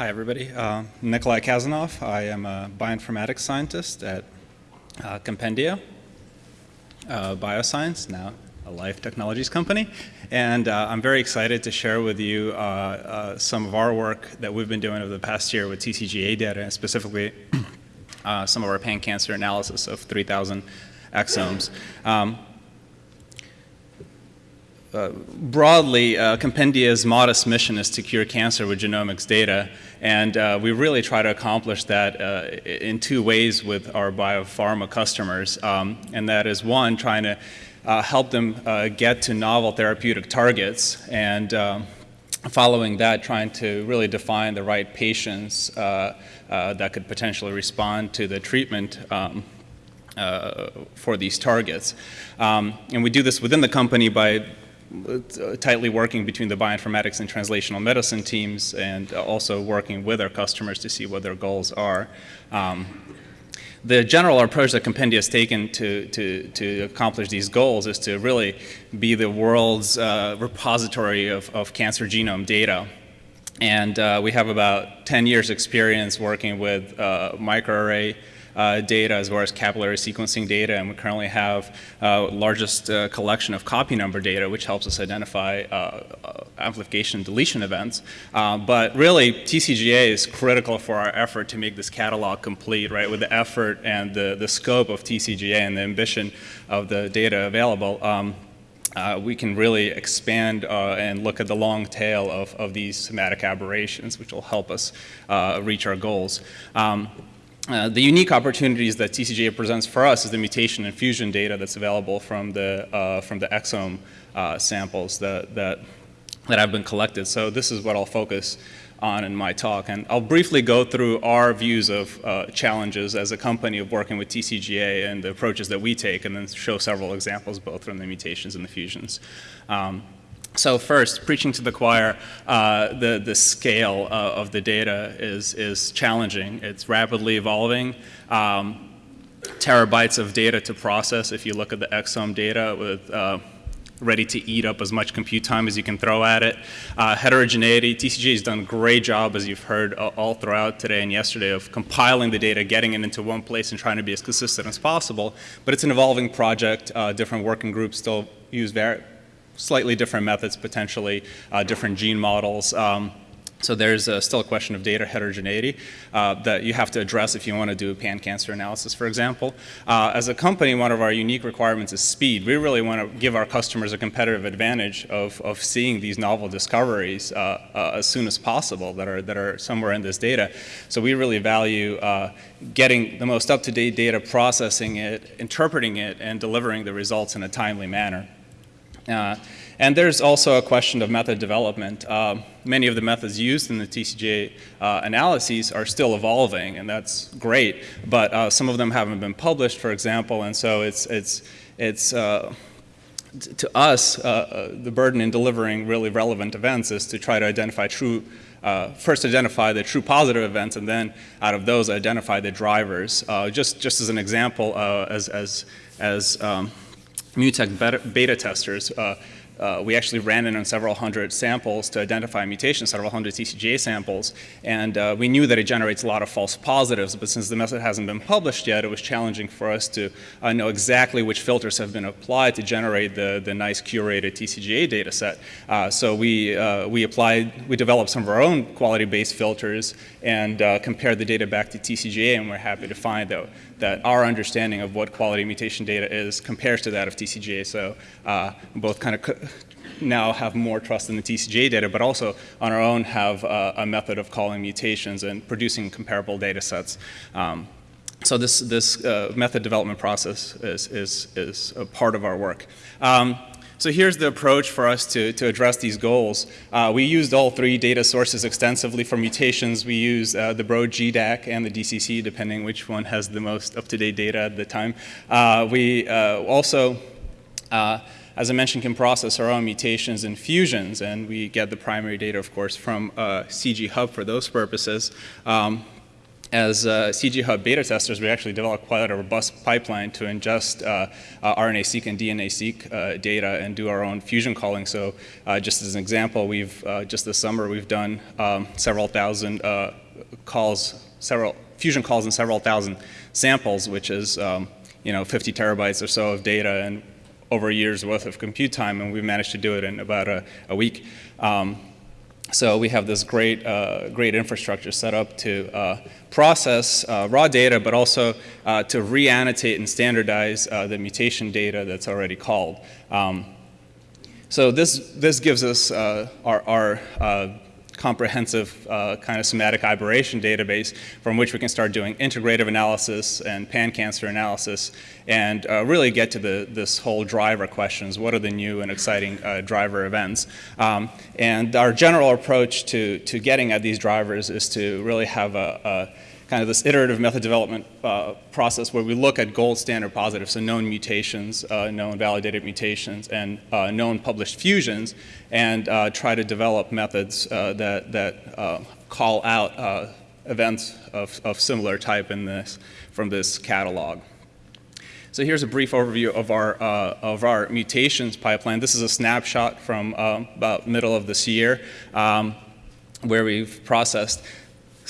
Hi, everybody. Uh, Nikolai Khazanov. I am a bioinformatics scientist at uh, Compendia uh, Bioscience, now a life technologies company. And uh, I'm very excited to share with you uh, uh, some of our work that we've been doing over the past year with TCGA data, and specifically some of our pan-cancer analysis of 3,000 exomes. Um, uh, broadly, uh, Compendia's modest mission is to cure cancer with genomics data, and uh, we really try to accomplish that uh, in two ways with our biopharma customers, um, and that is one, trying to uh, help them get to novel therapeutic targets, and um, following that, trying to really define the right patients that could potentially respond to the treatment um, uh, for these targets. Um, and we do this within the company by uh, tightly working between the bioinformatics and translational medicine teams and also working with our customers to see what their goals are. Um, the general approach that Compendia has taken to, to, to accomplish these goals is to really be the world's uh, repository of, of cancer genome data. And uh, we have about 10 years experience working with uh, microarray uh, data as well as capillary sequencing data, and we currently have uh, largest uh, collection of copy number data, which helps us identify uh, uh, amplification deletion events. Uh, but really, TCGA is critical for our effort to make this catalog complete, right, with the effort and the, the scope of TCGA and the ambition of the data available. Um, uh, we can really expand uh, and look at the long tail of, of these somatic aberrations, which will help us uh, reach our goals. Um, uh, the unique opportunities that TCGA presents for us is the mutation and fusion data that's available from the, uh, from the exome uh, samples that, that, that have been collected. So this is what I'll focus on in my talk. And I'll briefly go through our views of uh, challenges as a company of working with TCGA and the approaches that we take, and then show several examples both from the mutations and the fusions. Um, so first, preaching to the choir, uh, the, the scale uh, of the data is, is challenging. It's rapidly evolving. Um, terabytes of data to process if you look at the exome data with uh, ready to eat up as much compute time as you can throw at it. Uh, heterogeneity, TCG has done a great job, as you've heard all throughout today and yesterday, of compiling the data, getting it into one place and trying to be as consistent as possible. But it's an evolving project. Uh, different working groups still use slightly different methods, potentially uh, different gene models. Um, so there's uh, still a question of data heterogeneity uh, that you have to address if you want to do pan-cancer analysis, for example. Uh, as a company, one of our unique requirements is speed. We really want to give our customers a competitive advantage of, of seeing these novel discoveries uh, uh, as soon as possible that are, that are somewhere in this data. So we really value uh, getting the most up-to-date data, processing it, interpreting it, and delivering the results in a timely manner. Uh, and there's also a question of method development. Uh, many of the methods used in the TCGA uh, analyses are still evolving, and that's great. But uh, some of them haven't been published, for example, and so it's it's it's uh, to us uh, the burden in delivering really relevant events is to try to identify true. first, identify the true positive events, and then out of those, identify the drivers. just just as an example, as as as um, MuTect beta, beta testers, uh, uh, we actually ran it on several hundred samples to identify mutations, several hundred TCGA samples, and uh, we knew that it generates a lot of false positives, but since the method hasn't been published yet, it was challenging for us to uh, know exactly which filters have been applied to generate the, the nice curated TCGA data set. Uh, so we, uh, we applied, we developed some of our own quality-based filters and uh, compared the data back to TCGA, and we're happy to find that, that our understanding of what quality mutation data is compares to that of TCGA. So both kind of now have more trust in the TCGA data, but also on our own have uh, a method of calling mutations and producing comparable data sets. Um, so this, this uh, method development process is, is, is a part of our work. Um, so here's the approach for us to, to address these goals. Uh, we used all three data sources extensively for mutations. We use uh, the Broad GDAC and the DCC, depending which one has the most up-to-date data at the time. Uh, we uh, also uh, as I mentioned, can process our own mutations and fusions, and we get the primary data, of course, from uh, CG Hub for those purposes. Um, as uh, CG Hub beta testers, we actually developed quite a robust pipeline to ingest uh, uh, RNA-seq and DNA-seq uh, data and do our own fusion calling. So uh, just as an example, we've, uh, just this summer, we've done um, several thousand calls, several fusion calls in several thousand samples, which is um, you know, 50 terabytes or so of data and over a year's worth of compute time, and we managed to do it in about a, a week. Um, so we have this great, uh, great infrastructure set up to uh, process uh, raw data, but also uh, to re-annotate and standardize uh, the mutation data that's already called. Um, so this, this gives us uh, our, our comprehensive uh, kind of somatic aberration database from which we can start doing integrative analysis and pan-cancer analysis and uh, really get to the, this whole driver questions. What are the new and exciting uh, driver events? Um, and our general approach to, to getting at these drivers is to really have a, a kind of this iterative method development uh, process where we look at gold standard positives, so known mutations, uh, known validated mutations, and uh, known published fusions, and uh, try to develop methods uh, that, that uh, call out events of, of similar type in this, from this catalog. So here's a brief overview of our, of our mutations pipeline. This is a snapshot from about middle of this year um, where we've processed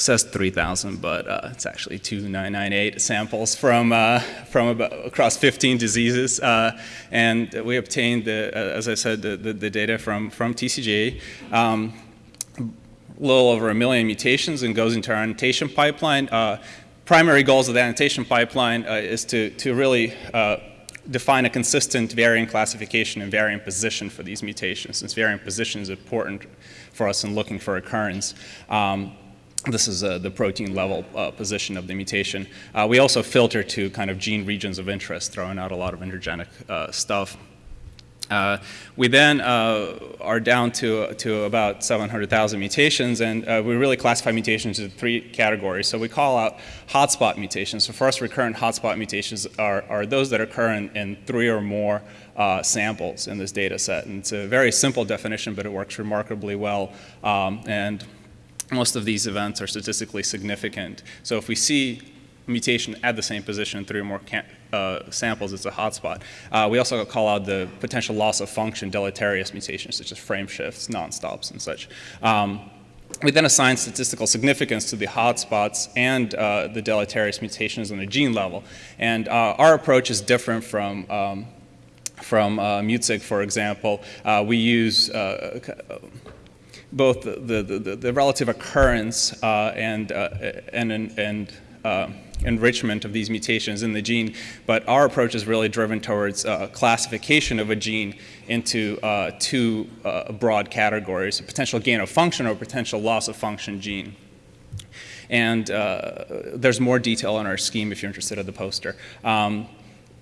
says 3,000, but uh, it's actually 2,998 samples from, uh, from about, across 15 diseases. Uh, and we obtained, the, uh, as I said, the, the, the, data from, from TCGA. Um, a little over a million mutations and goes into our annotation pipeline. Uh, primary goals of the annotation pipeline uh, is to, to really define a consistent variant classification and variant position for these mutations, since variant position is important for us in looking for occurrence. Um, this is uh, the protein level uh, position of the mutation. Uh, we also filter to kind of gene regions of interest, throwing out a lot of intergenic uh, stuff. Uh, we then uh, are down to, to about 700,000 mutations, and we really classify mutations into three categories. So we call out hotspot mutations. So first recurrent hotspot mutations are, are those that occur in, in three or more uh, samples in this data set. And it's a very simple definition, but it works remarkably well. Um, and most of these events are statistically significant. So if we see mutation at the same position in three or more uh, samples, it's a hotspot. Uh, we also call out the potential loss of function deleterious mutations, such as frame shifts, non-stops, and such. Um, we then assign statistical significance to the hotspots and uh, the deleterious mutations on the gene level. And uh, our approach is different from um, from uh, MutSig, for example. Uh, we use both the, the, the, the relative occurrence uh, and, uh, and, and uh, enrichment of these mutations in the gene, but our approach is really driven towards uh, classification of a gene into uh, two broad categories, a potential gain of function or potential loss of function gene. And there's more detail in our scheme if you're interested in the poster. Um,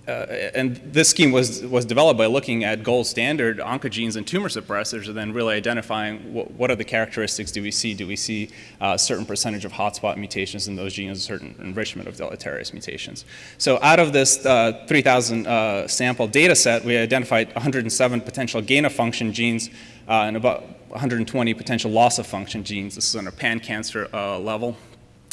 uh, and this scheme was, was developed by looking at gold standard oncogenes and tumor suppressors and then really identifying what, what are the characteristics do we see? Do we see a certain percentage of hotspot mutations in those genes, a certain enrichment of deleterious mutations? So out of this uh, 3,000 uh, sample data set, we identified 107 potential gain of function genes uh, and about 120 potential loss of function genes. This is on a pan-cancer uh, level.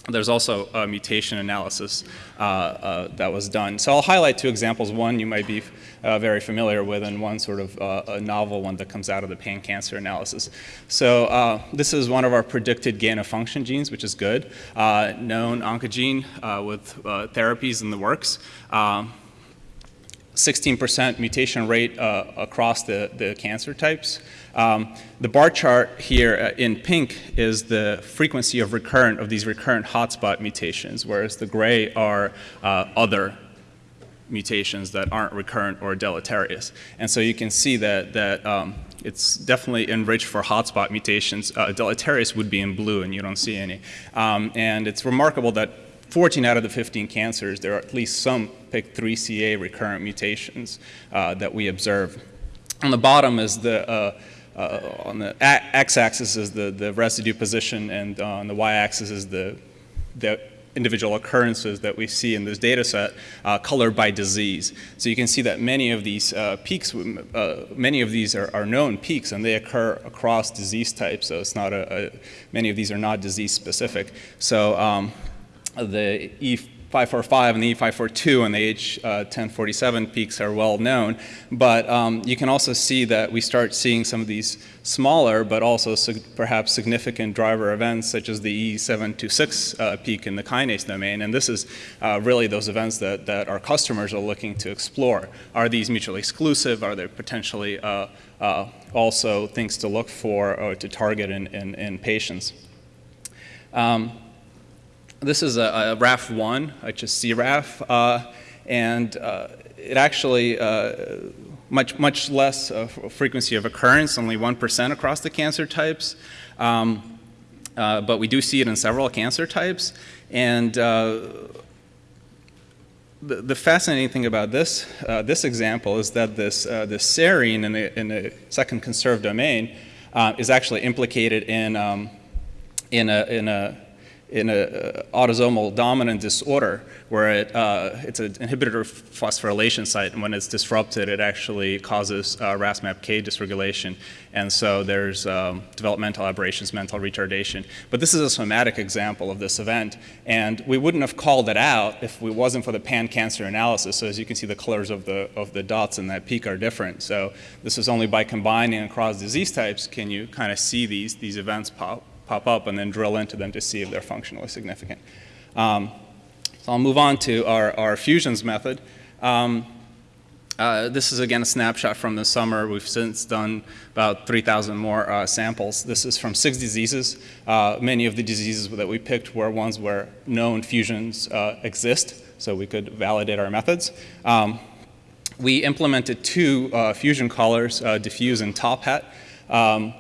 There's also a mutation analysis uh, uh, that was done. So I'll highlight two examples. One you might be uh, very familiar with, and one sort of uh, a novel one that comes out of the pan-cancer analysis. So uh, this is one of our predicted gain-of-function genes, which is good. Uh, known oncogene with therapies in the works. 16% mutation rate across the, the cancer types. Um, the bar chart here uh, in pink is the frequency of recurrent of these recurrent hotspot mutations, whereas the gray are uh, other mutations that aren't recurrent or deleterious. And so you can see that, that um, it's definitely enriched for hotspot mutations. Uh, deleterious would be in blue, and you don't see any. Um, and it's remarkable that 14 out of the 15 cancers, there are at least some PIK3CA recurrent mutations uh, that we observe. On the bottom is the uh, uh, on the x-axis is the, the residue position, and on the y-axis is the, the individual occurrences that we see in this data set uh, colored by disease. So you can see that many of these uh, peaks, uh, many of these are, are, known peaks and they occur across disease types. So it's not a, a many of these are not disease specific. So um, the E545 and the E542 and the H1047 peaks are well known, but um, you can also see that we start seeing some of these smaller but also sig perhaps significant driver events such as the E726 uh, peak in the kinase domain, and this is uh, really those events that, that our customers are looking to explore. Are these mutually exclusive? Are there potentially uh, uh also things to look for or to target in, in, in patients? Um, this is a, a RAF1, which is CRAF, uh, and uh, it actually uh, much much less uh, frequency of occurrence, only one percent across the cancer types. Um, uh, but we do see it in several cancer types, and uh, the, the, fascinating thing about this this example is that this this serine in the in the second conserved domain is actually implicated in um, in a in a in an uh, autosomal dominant disorder where it, uh, it's an inhibitor phosphorylation site, and when it's disrupted, it actually causes uh, RAS-MAPK dysregulation. And so there's um, developmental aberrations, mental retardation. But this is a somatic example of this event, and we wouldn't have called it out if it wasn't for the pan-cancer analysis. So as you can see, the colors of the, of the dots in that peak are different. So this is only by combining across disease types can you kind of see these, these events pop pop up and then drill into them to see if they're functionally significant. Um, so I'll move on to our, our fusions method. Um, uh, this is again a snapshot from the summer. We've since done about 3,000 more uh, samples. This is from six diseases. Uh, many of the diseases that we picked were ones where known fusions uh, exist, so we could validate our methods. Um, we implemented two uh, fusion callers, uh, deFuse and TopHat. Um,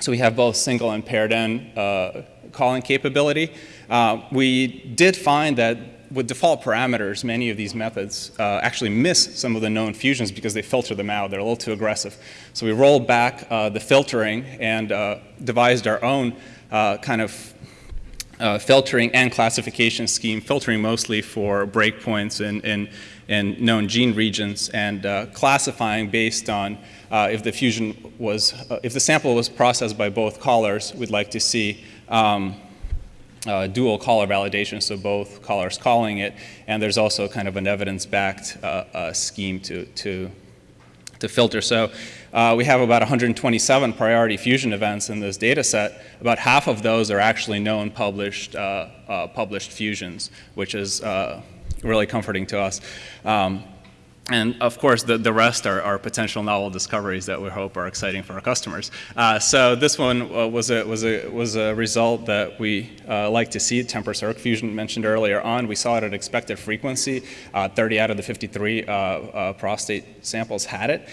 so we have both single and paired end uh, calling capability. Uh, we did find that with default parameters, many of these methods uh, actually miss some of the known fusions because they filter them out. They're a little too aggressive. So we rolled back uh, the filtering and uh, devised our own uh, kind of filtering and classification scheme, filtering mostly for breakpoints in, in, in known gene regions and classifying based on uh, if the fusion was, uh, if the sample was processed by both callers, we'd like to see um, uh, dual caller validation, so both callers calling it, and there's also kind of an evidence-backed uh, uh, scheme to, to, to filter. So uh, we have about 127 priority fusion events in this data set. About half of those are actually known published, published fusions, which is really comforting to us. Um, and of course, the, the rest are, are potential novel discoveries that we hope are exciting for our customers. Uh, so this one uh, was, a, was, a, was a result that we uh, like to see. TMPRSS-ERG fusion mentioned earlier on. We saw it at expected frequency. Uh, 30 out of the 53 uh, uh, prostate samples had it.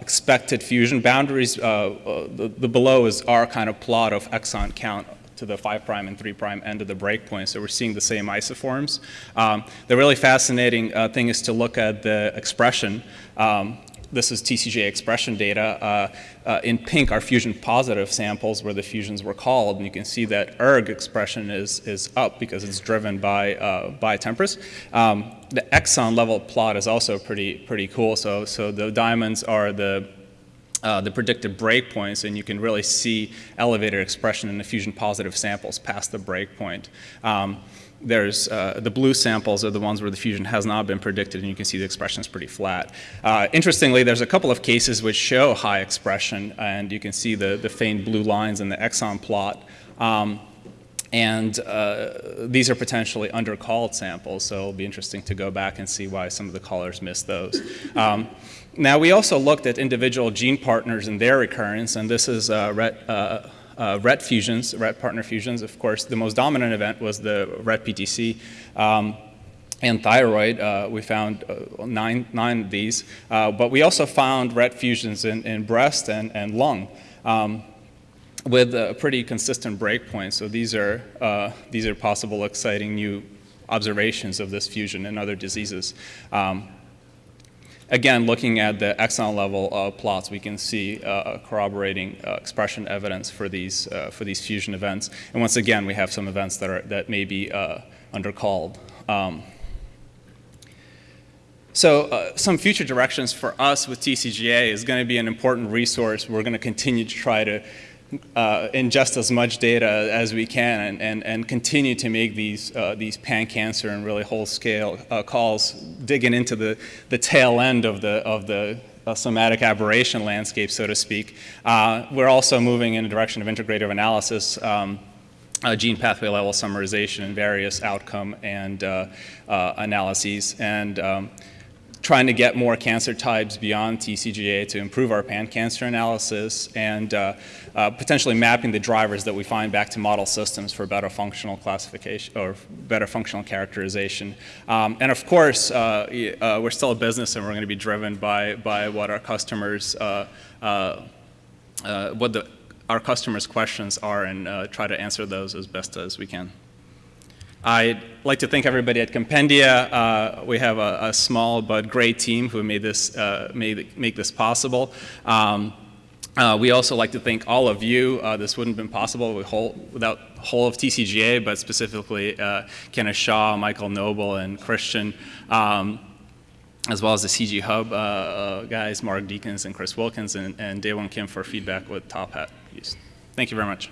expected fusion boundaries, the, the below is our kind of plot of exon count to the 5' and 3' end of the breakpoint. So we're seeing the same isoforms. Um, the really fascinating uh, thing is to look at the expression. Um, this is TCGA expression data. Uh, uh, in pink are fusion positive samples where the fusions were called, and you can see that ERG expression is, is up because it's driven by, uh, by TMPRSS. Um, the exon level plot is also pretty, pretty cool. So, so the diamonds are the uh, the predicted breakpoints, and you can really see elevated expression in the fusion positive samples past the breakpoint. Um, there's uh, the blue samples are the ones where the fusion has not been predicted, and you can see the expression is pretty flat. Uh, interestingly, there's a couple of cases which show high expression, and you can see the, the faint blue lines in the exon plot. Um, and uh, these are potentially undercalled samples, so it'll be interesting to go back and see why some of the callers missed those. Um, now, we also looked at individual gene partners and their recurrence, and this is uh, RET, uh, uh, RET fusions, RET partner fusions. Of course, the most dominant event was the RET PTC. Um, and thyroid, uh, we found uh, nine, nine of these, uh, but we also found RET fusions in, in breast and, and lung. Um, with a pretty consistent breakpoint. So these are, uh, these are possible exciting new observations of this fusion in other diseases. Um, again, looking at the exon level uh, plots, we can see uh, corroborating uh, expression evidence for these, uh, for these fusion events. And once again, we have some events that, are, that may be uh, undercalled. Um, so uh, some future directions for us with TCGA is going to be an important resource. We're going to continue to try to uh, ingest as much data as we can and, and, and continue to make these, uh, these pan-cancer and really whole-scale uh, calls, digging into the, the tail end of the, of the uh, somatic aberration landscape, so to speak. Uh, we're also moving in the direction of integrative analysis. Um, uh, gene pathway level summarization and various outcome and analyses, and um, trying to get more cancer types beyond TCGA to improve our pan-cancer analysis, and uh, uh, potentially mapping the drivers that we find back to model systems for better functional classification or better functional characterization. Um, and of course, uh, we're still a business, and we're going to be driven by by what our customers, what the our customers' questions are and uh, try to answer those as best as we can. I'd like to thank everybody at Compendia. Uh, we have a, a, small but great team who made this, uh, made, make this possible. Um, uh, we also like to thank all of you. Uh, this wouldn't have been possible whole, without whole of TCGA, but specifically uh, Kenna Shaw, Michael Noble, and Christian. Um, as well as the CG Hub uh, uh, guys, Mark Diekhans and Chris Wilkins, and, and Daehwan Kim for feedback with TopHat. Thank you very much.